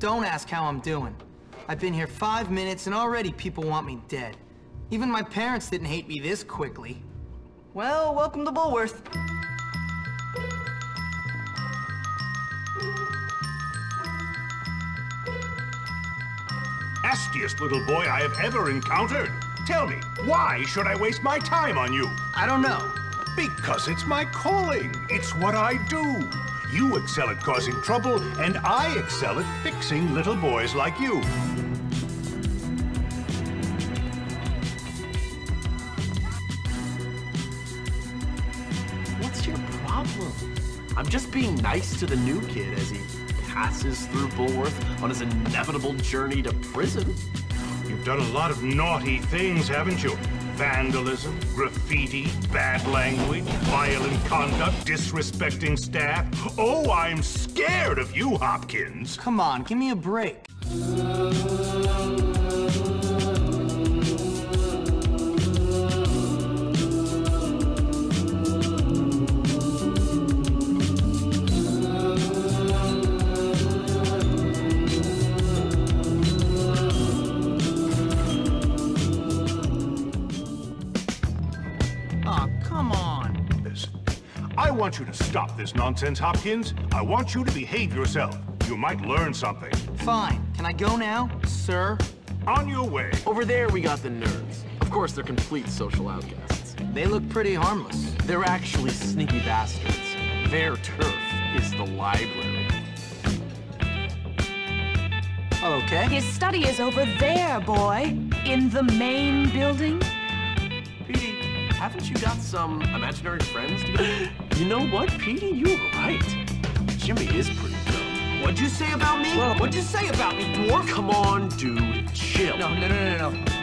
Don't ask how I'm doing. I've been here five minutes and already people want me dead. Even my parents didn't hate me this quickly. Well, welcome to Bullworth. Nastiest little boy I have ever encountered. Tell me, why should I waste my time on you? I don't know. Because it's my calling. It's what I do. You excel at causing trouble, and I excel at fixing little boys like you. What's your problem? I'm just being nice to the new kid as he passes through Bullworth on his inevitable journey to prison. You've done a lot of naughty things, haven't you? Vandalism, graffiti, bad language, violent conduct, disrespecting staff. Oh, I'm scared of you, Hopkins. Come on, give me a break. I want you to stop this nonsense, Hopkins. I want you to behave yourself. You might learn something. Fine. Can I go now, sir? On your way. Over there, we got the nerds. Of course, they're complete social outcasts. They look pretty harmless. They're actually sneaky bastards. Their turf is the library. Okay. His study is over there, boy. In the main building. Haven't you got some imaginary friends to go? you know what, Petey? You're right. Jimmy is pretty dumb. What'd you say about me? Well- What'd you say about me, dwarf? Come on, dude. Chill. No, no, no, no, no.